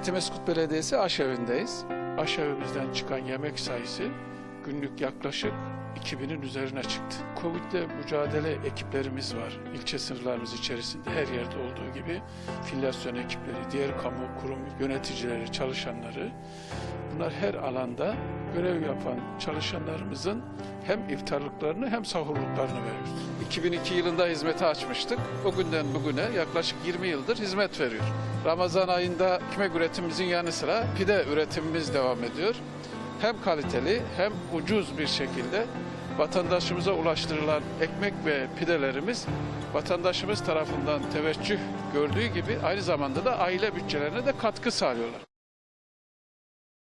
Etimeskut Belediyesi aşevindeyiz. Aşevimizden çıkan yemek sayısı günlük yaklaşık 2000'in üzerine çıktı. Covid'le mücadele ekiplerimiz var. İlçe sınırlarımız içerisinde her yerde olduğu gibi filyasyon ekipleri, diğer kamu kurum yöneticileri, çalışanları bunlar her alanda görev yapan çalışanlarımızın hem iftarlıklarını hem sahurluklarını veriyoruz. 2002 yılında hizmete açmıştık. O günden bugüne yaklaşık 20 yıldır hizmet veriyor. Ramazan ayında ekmek üretimimizin yanı sıra pide üretimimiz devam ediyor. Hem kaliteli hem ucuz bir şekilde vatandaşımıza ulaştırılan ekmek ve pidelerimiz vatandaşımız tarafından teveccüh gördüğü gibi aynı zamanda da aile bütçelerine de katkı sağlıyorlar.